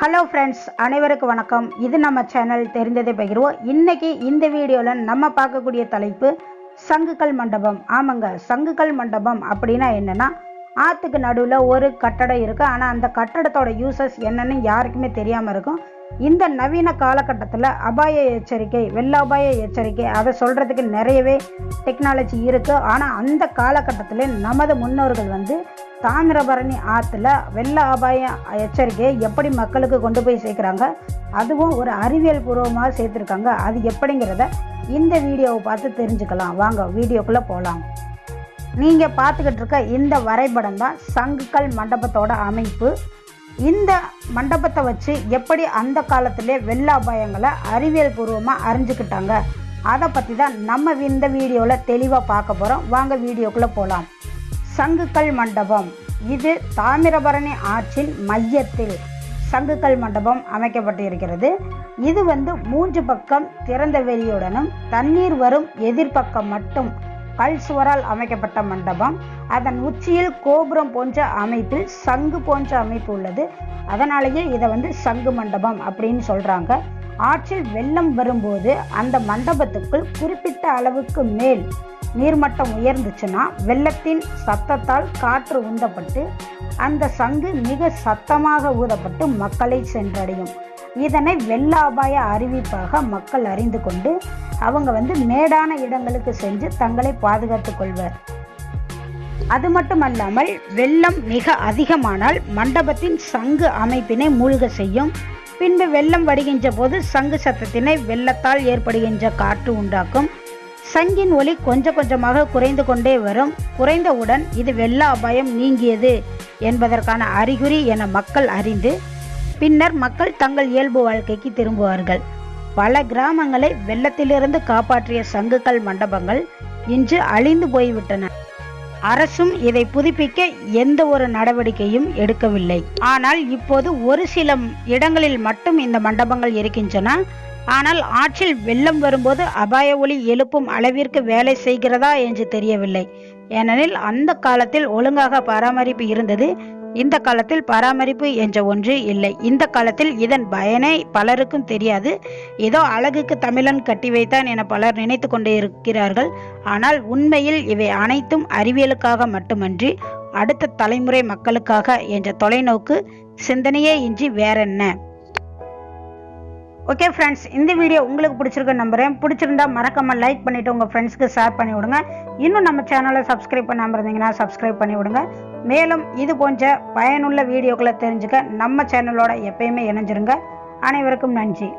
Hello friends அனைவருக்கும் வணக்கம். இது நம்ம சேனல் தெரிந்ததை பகிர்வோம். இன்னைக்கு இந்த வீடியோவில் நம்ம பார்க்கக்கூடிய தலைப்பு சங்குக்கல் மண்டபம். ஆமாங்க சங்குக்கல் மண்டபம் அப்படின்னா என்னென்னா ஆற்றுக்கு நடுவில் ஒரு கட்டடம் இருக்குது ஆனால் அந்த கட்டடத்தோட யூசஸ் என்னன்னு யாருக்குமே தெரியாமல் இருக்கும். இந்த நவீன காலகட்டத்தில் அபாய எச்சரிக்கை வெள்ள அபாய எச்சரிக்கை அதை சொல்கிறதுக்கு நிறையவே டெக்னாலஜி இருக்குது ஆனால் அந்த காலகட்டத்தில் நமது முன்னோர்கள் வந்து தாமிரபரணி ஆற்றுல வெள்ள அபாய எச்சரிக்கையை எப்படி மக்களுக்கு கொண்டு போய் சேர்க்குறாங்க? அதுவும் ஒரு அறிவியல் பூர்வமாக சேர்த்துருக்காங்க. அது எப்படிங்கிறத இந்த வீடியோவை பார்த்து தெரிஞ்சுக்கலாம். வாங்க வீடியோக்குள்ளே போகலாம் நீங்கள் பார்த்துக்கிட்டு இருக்க இந்த வரைபடம் தான் சங்குக்கல் மண்டபத்தோட அமைப்பு. இந்த மண்டபத்தை வச்சு எப்படி அந்த காலத்திலே வெள்ள அபாயங்களை அறிவியல் பூர்வமாக அறிஞ்சுக்கிட்டாங்க? அதை பற்றி தான் நம்ம இந்த வீடியோவில் தெளிவாக பார்க்க போகிறோம் வாங்க வீடியோக்குள்ளே போகலாம் சங்குக்கல் மண்டபம். இது தாமிரபரணி ஆற்றின் மையத்தில் சங்குக்கல் மண்டபம் அமைக்கப்பட்டிருக்கிறது. இது வந்து மூன்று பக்கம் திறந்த வெளியுடனும் தண்ணீர் வரும் எதிர்ப்பக்கம் மட்டும் கல் சுவரால் அமைக்கப்பட்ட மண்டபம். அதன் உச்சியில் கோபுரம் போன்ற அமைப்பில் சங்கு போன்ற அமைப்பு உள்ளது. அதனாலேயே இதை வந்து சங்கு மண்டபம் அப்படின்னு சொல்றாங்க. ஆற்றில் வெள்ளம் வரும்போது அந்த மண்டபத்துக்குள் குறிப்பிட்ட அளவுக்கு மேல் நீர்மட்டம் உயர்ந்துச்சுன்னா வெள்ளத்தின் சத்தத்தால் காற்று உந்தப்பட்டு அந்த சங்கு மிக சத்தமாக ஊதப்பட்டு மக்களை சென்றடையும். இதனை வெள்ள அபாய அறிவிப்பாக மக்கள் அறிந்து கொண்டு அவங்க வந்து மேடான இடங்களுக்கு சென்று தங்களை பாதுகாத்துக் கொள்வர். அது மட்டுமல்லாமல் வெள்ளம் மிக அதிகமானால் மண்டபத்தின் சங்கு அமைப்பினை மூழ்க செய்யும். பின்பு வெள்ளம் வடிகின்ற போது சங்கு சத்தத்தினை வெள்ளத்தால் ஏற்படுகின்ற காற்று உண்டாக்கும். சங்கின் ஒலி கொஞ்சம் கொஞ்சமாக குறைந்து கொண்டே வரும். குறைந்தவுடன் இது வெள்ள அபாயம் நீங்கியது என்பதற்கான அறிகுறி என மக்கள் அறிந்து பின்னர் மக்கள் தங்கள் இயல்பு வாழ்க்கைக்கு திரும்புவார்கள். பல கிராமங்களை வெள்ளத்திலிருந்து காப்பாற்றிய சங்குகள் மண்டபங்கள் இன்று அழிந்து போய்விட்டன. அரசும் இதை புதுப்பிக்க எந்த ஒரு நடவடிக்கையும் எடுக்கவில்லை. ஆனால் இப்போது ஒரு சில இடங்களில் மட்டும் இந்த மண்டபங்கள் இருக்கின்றன. ஆனால் ஆற்றில் வெள்ளம் வரும்போது அபாய ஒளி எழுப்பும் அளவிற்கு வேலை செய்கிறதா என்று தெரியவில்லை. ஏனெனில் அந்த காலத்தில் ஒழுங்காக பராமரிப்பு இருந்தது. இந்த காலத்தில் பராமரிப்பு என்ற ஒன்று இல்லை. இந்த காலத்தில் இதன் பயனை பலருக்கும் தெரியாது. ஏதோ அழகுக்கு தமிழன் கட்டி வைத்தான் என பலர் நினைத்து கொண்டே இருக்கிறார்கள். ஆனால் உண்மையில் இவை அனைத்தும் அறிவியலுக்காக மட்டுமன்றி அடுத்த தலைமுறை மக்களுக்காக என்ற தொலைநோக்கு சிந்தனையே இன்றி வேறென்ன? ஓகே ஃப்ரெண்ட்ஸ் இந்த வீடியோ உங்களுக்கு பிடிச்சிருக்க நம்புறேன். பிடிச்சிருந்தா மறக்காம லைக் பண்ணிட்டு உங்க ஃப்ரெண்ட்ஸ்க்கு ஷேர் பண்ணி விடுங்க. இன்னும் நம்ம சேனலை சப்ஸ்கிரைப் பண்ணாமல் இருந்தீங்கன்னா சப்ஸ்கிரைப் பண்ணி விடுங்க. மேலும் இது போன்ற பயனுள்ள வீடியோக்களை தெரிஞ்சுக்க நம்ம சேனலோட எப்பயுமே இணைஞ்சிருங்க. அனைவருக்கும் நன்றி.